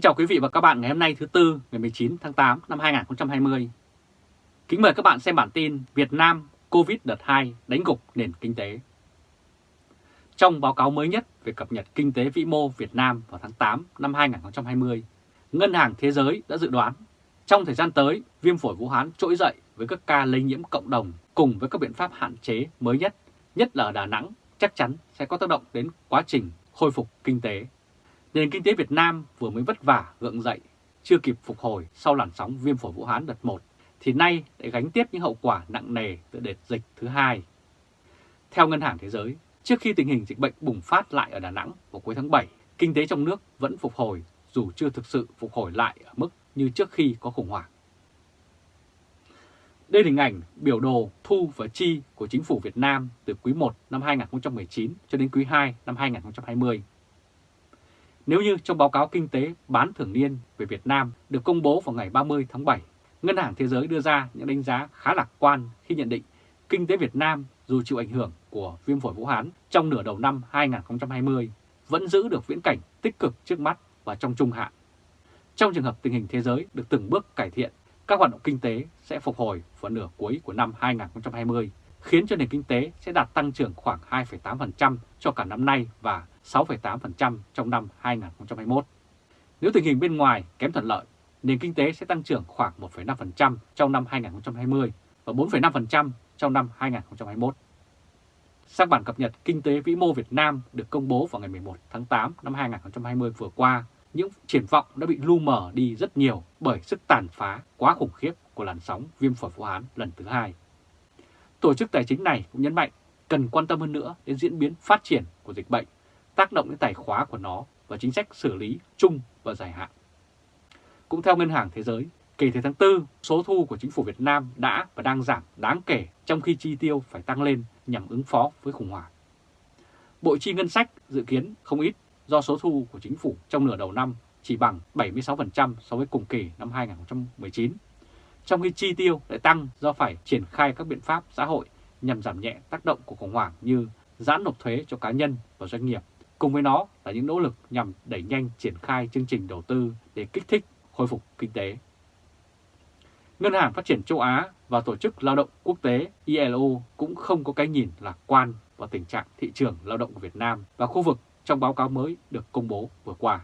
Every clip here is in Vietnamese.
Kính chào quý vị và các bạn ngày hôm nay thứ Tư ngày 19 tháng 8 năm 2020. Kính mời các bạn xem bản tin Việt Nam Covid đợt 2 đánh gục nền kinh tế. Trong báo cáo mới nhất về cập nhật kinh tế vĩ mô Việt Nam vào tháng 8 năm 2020, Ngân hàng Thế giới đã dự đoán trong thời gian tới viêm phổi Vũ Hán trỗi dậy với các ca lây nhiễm cộng đồng cùng với các biện pháp hạn chế mới nhất, nhất là ở Đà Nẵng chắc chắn sẽ có tác động đến quá trình khôi phục kinh tế Nền kinh tế Việt Nam vừa mới vất vả gượng dậy, chưa kịp phục hồi sau làn sóng viêm phổi Vũ Hán đợt 1, thì nay lại gánh tiếp những hậu quả nặng nề từ đợt dịch thứ hai. Theo Ngân hàng Thế giới, trước khi tình hình dịch bệnh bùng phát lại ở Đà Nẵng vào cuối tháng 7, kinh tế trong nước vẫn phục hồi dù chưa thực sự phục hồi lại ở mức như trước khi có khủng hoảng. Đây là hình ảnh biểu đồ thu và chi của chính phủ Việt Nam từ quý 1 năm 2019 cho đến quý 2 năm 2020. Nếu như trong báo cáo kinh tế bán thường niên về Việt Nam được công bố vào ngày 30 tháng 7, Ngân hàng Thế giới đưa ra những đánh giá khá lạc quan khi nhận định kinh tế Việt Nam dù chịu ảnh hưởng của viêm phổi Vũ Hán trong nửa đầu năm 2020 vẫn giữ được viễn cảnh tích cực trước mắt và trong trung hạn. Trong trường hợp tình hình thế giới được từng bước cải thiện, các hoạt động kinh tế sẽ phục hồi vào nửa cuối của năm 2020, khiến cho nền kinh tế sẽ đạt tăng trưởng khoảng 2,8% cho cả năm nay và 6,8% trong năm 2021. Nếu tình hình bên ngoài kém thuận lợi, nền kinh tế sẽ tăng trưởng khoảng 1,5% trong năm 2020 và 4,5% trong năm 2021. Sang bản cập nhật Kinh tế vĩ mô Việt Nam được công bố vào ngày 11 tháng 8 năm 2020 vừa qua, những triển vọng đã bị lu mờ đi rất nhiều bởi sức tàn phá quá khủng khiếp của làn sóng viêm phổi Vũ Hán lần thứ hai. Tổ chức tài chính này cũng nhấn mạnh cần quan tâm hơn nữa đến diễn biến phát triển của dịch bệnh tác động đến tài khóa của nó và chính sách xử lý chung và dài hạn. Cũng theo Ngân hàng Thế giới, kể từ tháng 4, số thu của chính phủ Việt Nam đã và đang giảm đáng kể trong khi chi tiêu phải tăng lên nhằm ứng phó với khủng hoảng. Bộ chi ngân sách dự kiến không ít do số thu của chính phủ trong nửa đầu năm chỉ bằng 76% so với cùng kỳ năm 2019, trong khi chi tiêu lại tăng do phải triển khai các biện pháp xã hội nhằm giảm nhẹ tác động của khủng hoảng như giãn nộp thuế cho cá nhân và doanh nghiệp Cùng với nó là những nỗ lực nhằm đẩy nhanh triển khai chương trình đầu tư để kích thích khôi phục kinh tế. Ngân hàng Phát triển châu Á và Tổ chức Lao động Quốc tế ILO cũng không có cái nhìn lạc quan vào tình trạng thị trường lao động của Việt Nam và khu vực trong báo cáo mới được công bố vừa qua.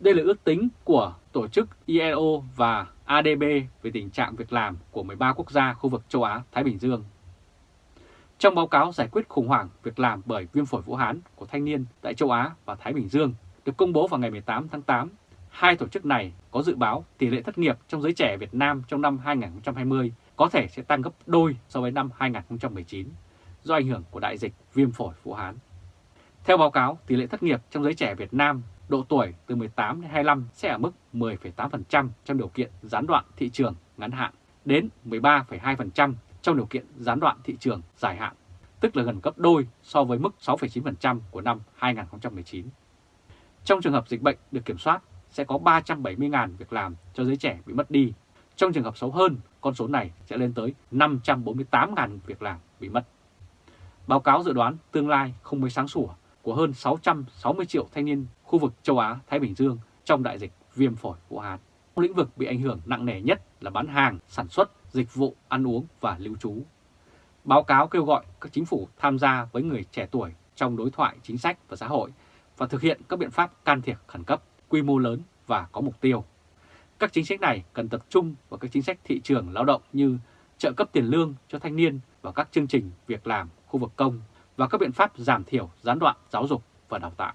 Đây là ước tính của Tổ chức ILO và ADB về tình trạng việc làm của 13 quốc gia khu vực châu Á-Thái Bình Dương trong báo cáo giải quyết khủng hoảng việc làm bởi viêm phổi Vũ Hán của thanh niên tại châu Á và Thái Bình Dương được công bố vào ngày 18 tháng 8, hai tổ chức này có dự báo tỷ lệ thất nghiệp trong giới trẻ Việt Nam trong năm 2020 có thể sẽ tăng gấp đôi so với năm 2019 do ảnh hưởng của đại dịch viêm phổi Vũ Hán. Theo báo cáo, tỷ lệ thất nghiệp trong giới trẻ Việt Nam độ tuổi từ 18 đến 25 sẽ ở mức 10,8% trong điều kiện gián đoạn thị trường ngắn hạn đến 13,2% trong điều kiện gián đoạn thị trường dài hạn, tức là gần gấp đôi so với mức 6,9% của năm 2019. Trong trường hợp dịch bệnh được kiểm soát, sẽ có 370.000 việc làm cho giới trẻ bị mất đi. Trong trường hợp xấu hơn, con số này sẽ lên tới 548.000 việc làm bị mất. Báo cáo dự đoán tương lai không mới sáng sủa của hơn 660 triệu thanh niên khu vực châu Á, Thái Bình Dương trong đại dịch viêm phổi Vũ Hán. Lĩnh vực bị ảnh hưởng nặng nề nhất là bán hàng, sản xuất, dịch vụ, ăn uống và lưu trú. Báo cáo kêu gọi các chính phủ tham gia với người trẻ tuổi trong đối thoại chính sách và xã hội và thực hiện các biện pháp can thiệp khẩn cấp, quy mô lớn và có mục tiêu. Các chính sách này cần tập trung vào các chính sách thị trường lao động như trợ cấp tiền lương cho thanh niên và các chương trình việc làm khu vực công và các biện pháp giảm thiểu gián đoạn giáo dục và đào tạo.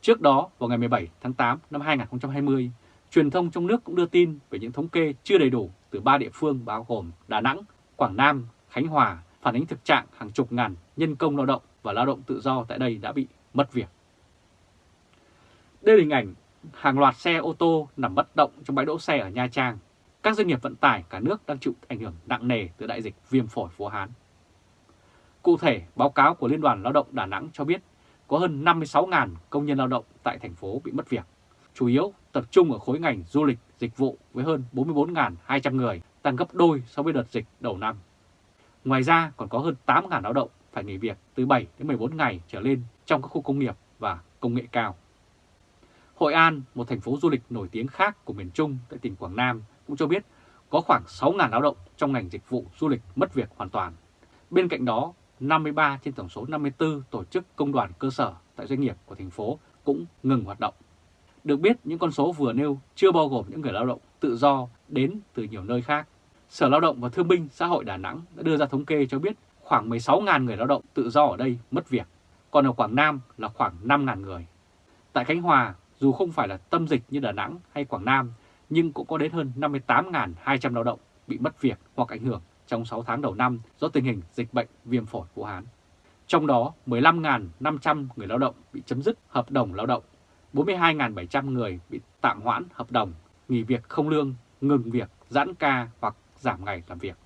Trước đó, vào ngày 17 tháng 8 năm 2020, Truyền thông trong nước cũng đưa tin về những thống kê chưa đầy đủ từ ba địa phương bao gồm Đà Nẵng, Quảng Nam, Khánh Hòa phản ánh thực trạng hàng chục ngàn nhân công lao động và lao động tự do tại đây đã bị mất việc. Đây là hình ảnh hàng loạt xe ô tô nằm bất động trong bãi đỗ xe ở Nha Trang. Các doanh nghiệp vận tải cả nước đang chịu ảnh hưởng nặng nề từ đại dịch viêm phổi Vũ Hán. Cụ thể, báo cáo của Liên đoàn Lao động Đà Nẵng cho biết có hơn 56.000 công nhân lao động tại thành phố bị mất việc chủ yếu tập trung ở khối ngành du lịch, dịch vụ với hơn 44.200 người, tăng gấp đôi so với đợt dịch đầu năm. Ngoài ra còn có hơn 8.000 lao động phải nghỉ việc từ 7 đến 14 ngày trở lên trong các khu công nghiệp và công nghệ cao. Hội An, một thành phố du lịch nổi tiếng khác của miền Trung tại tỉnh Quảng Nam cũng cho biết có khoảng 6.000 lao động trong ngành dịch vụ du lịch mất việc hoàn toàn. Bên cạnh đó, 53 trên tổng số 54 tổ chức công đoàn cơ sở tại doanh nghiệp của thành phố cũng ngừng hoạt động. Được biết, những con số vừa nêu chưa bao gồm những người lao động tự do đến từ nhiều nơi khác. Sở Lao động và Thương binh Xã hội Đà Nẵng đã đưa ra thống kê cho biết khoảng 16.000 người lao động tự do ở đây mất việc, còn ở Quảng Nam là khoảng 5.000 người. Tại Khánh Hòa, dù không phải là tâm dịch như Đà Nẵng hay Quảng Nam, nhưng cũng có đến hơn 58.200 lao động bị mất việc hoặc ảnh hưởng trong 6 tháng đầu năm do tình hình dịch bệnh viêm phổi Vũ Hán. Trong đó, 15.500 người lao động bị chấm dứt hợp đồng lao động, 42.700 người bị tạm hoãn hợp đồng, nghỉ việc không lương, ngừng việc, giãn ca hoặc giảm ngày làm việc.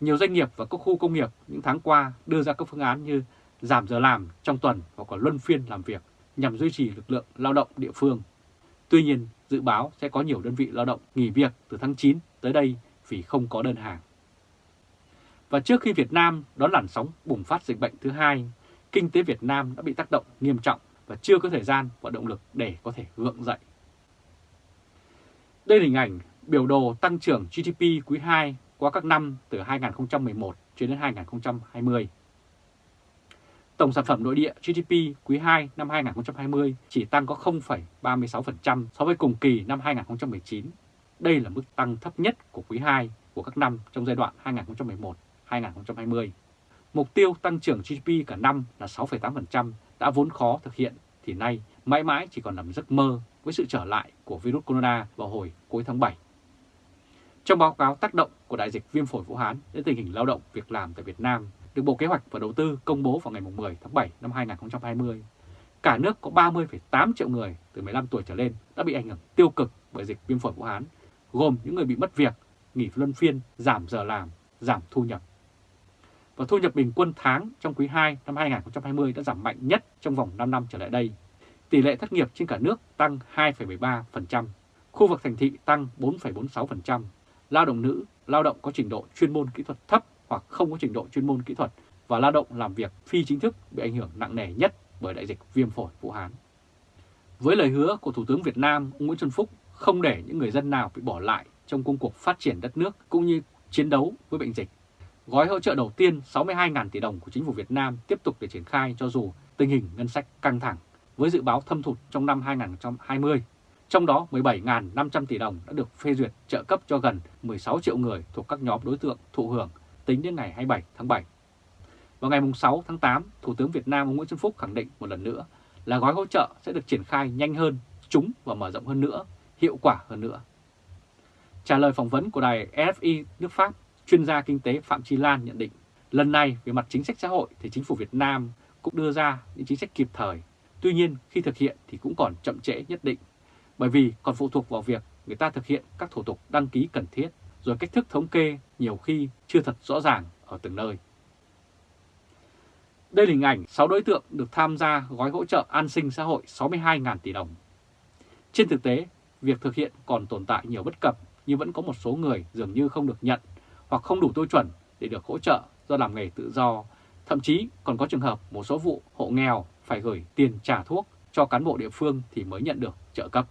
Nhiều doanh nghiệp và các khu công nghiệp những tháng qua đưa ra các phương án như giảm giờ làm trong tuần hoặc là luân phiên làm việc nhằm duy trì lực lượng lao động địa phương. Tuy nhiên, dự báo sẽ có nhiều đơn vị lao động nghỉ việc từ tháng 9 tới đây vì không có đơn hàng. Và trước khi Việt Nam đón làn sóng bùng phát dịch bệnh thứ hai, kinh tế Việt Nam đã bị tác động nghiêm trọng và chưa có thời gian và động lực để có thể gượng dậy. Đây là hình ảnh biểu đồ tăng trưởng GDP quý 2 qua các năm từ 2011 cho đến 2020. Tổng sản phẩm nội địa GDP quý 2 năm 2020 chỉ tăng có 0,36% so với cùng kỳ năm 2019. Đây là mức tăng thấp nhất của quý 2 của các năm trong giai đoạn 2020. Mục tiêu tăng trưởng GDP cả năm là 6,8% đã vốn khó thực hiện thì nay mãi mãi chỉ còn nằm giấc mơ với sự trở lại của virus corona vào hồi cuối tháng 7. Trong báo cáo tác động của đại dịch viêm phổi Vũ Hán đến tình hình lao động việc làm tại Việt Nam được Bộ Kế hoạch và Đầu tư công bố vào ngày 10 tháng 7 năm 2020, cả nước có 30,8 triệu người từ 15 tuổi trở lên đã bị ảnh hưởng tiêu cực bởi dịch viêm phổi Vũ Hán, gồm những người bị mất việc, nghỉ luân phiên, giảm giờ làm, giảm thu nhập. Và thu nhập bình quân tháng trong quý 2 năm 2020 đã giảm mạnh nhất trong vòng 5 năm trở lại đây. Tỷ lệ thất nghiệp trên cả nước tăng 2,13%, khu vực thành thị tăng 4,46%, lao động nữ, lao động có trình độ chuyên môn kỹ thuật thấp hoặc không có trình độ chuyên môn kỹ thuật và lao động làm việc phi chính thức bị ảnh hưởng nặng nề nhất bởi đại dịch viêm phổi Vũ Hán. Với lời hứa của Thủ tướng Việt Nam ông Nguyễn Xuân Phúc không để những người dân nào bị bỏ lại trong công cuộc phát triển đất nước cũng như chiến đấu với bệnh dịch. Gói hỗ trợ đầu tiên 62.000 tỷ đồng của chính phủ Việt Nam tiếp tục để triển khai cho dù tình hình ngân sách căng thẳng với dự báo thâm hụt trong năm 2020 trong đó 17.500 tỷ đồng đã được phê duyệt trợ cấp cho gần 16 triệu người thuộc các nhóm đối tượng thụ hưởng tính đến ngày 27 tháng 7. Vào ngày 6 tháng 8, Thủ tướng Việt Nam Nguyễn Xuân Phúc khẳng định một lần nữa là gói hỗ trợ sẽ được triển khai nhanh hơn, trúng và mở rộng hơn nữa, hiệu quả hơn nữa. Trả lời phỏng vấn của đài RFI nước Pháp, chuyên gia kinh tế Phạm Chi Lan nhận định, lần này về mặt chính sách xã hội thì chính phủ Việt Nam cũng đưa ra những chính sách kịp thời. Tuy nhiên, khi thực hiện thì cũng còn chậm trễ nhất định bởi vì còn phụ thuộc vào việc người ta thực hiện các thủ tục đăng ký cần thiết, rồi cách thức thống kê nhiều khi chưa thật rõ ràng ở từng nơi. Đây là hình ảnh 6 đối tượng được tham gia gói hỗ trợ an sinh xã hội 62.000 tỷ đồng. Trên thực tế, việc thực hiện còn tồn tại nhiều bất cập nhưng vẫn có một số người dường như không được nhận hoặc không đủ tiêu chuẩn để được hỗ trợ do làm nghề tự do. Thậm chí còn có trường hợp một số vụ hộ nghèo phải gửi tiền trả thuốc cho cán bộ địa phương thì mới nhận được trợ cấp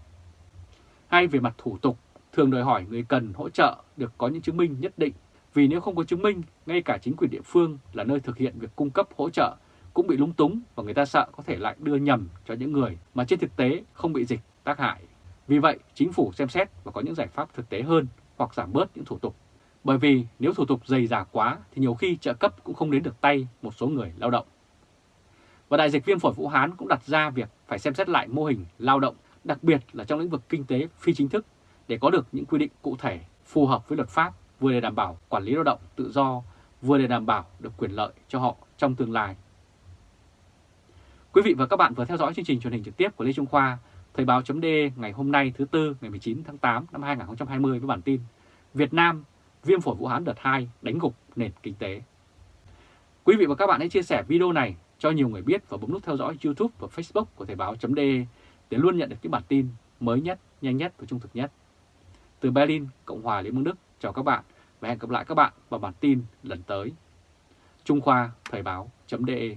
hay về mặt thủ tục, thường đòi hỏi người cần hỗ trợ được có những chứng minh nhất định. Vì nếu không có chứng minh, ngay cả chính quyền địa phương là nơi thực hiện việc cung cấp hỗ trợ cũng bị lúng túng và người ta sợ có thể lại đưa nhầm cho những người mà trên thực tế không bị dịch tác hại. Vì vậy, chính phủ xem xét và có những giải pháp thực tế hơn hoặc giảm bớt những thủ tục. Bởi vì nếu thủ tục dày dà quá thì nhiều khi trợ cấp cũng không đến được tay một số người lao động. Và đại dịch viêm phổi Vũ Hán cũng đặt ra việc phải xem xét lại mô hình lao động đặc biệt là trong lĩnh vực kinh tế phi chính thức để có được những quy định cụ thể phù hợp với luật pháp vừa để đảm bảo quản lý lao động tự do, vừa để đảm bảo được quyền lợi cho họ trong tương lai. Quý vị và các bạn vừa theo dõi chương trình truyền hình trực tiếp của Lê Trung Khoa, Thời báo d ngày hôm nay thứ Tư ngày 19 tháng 8 năm 2020 với bản tin Việt Nam, viêm phổi Vũ Hán đợt 2 đánh gục nền kinh tế. Quý vị và các bạn hãy chia sẻ video này cho nhiều người biết và bấm nút theo dõi YouTube và Facebook của Thời báo .de để luôn nhận được những bản tin mới nhất, nhanh nhất và trung thực nhất. Từ Berlin, Cộng hòa Liên bang Đức, chào các bạn và hẹn gặp lại các bạn vào bản tin lần tới. Trung Khoa Thời báo.de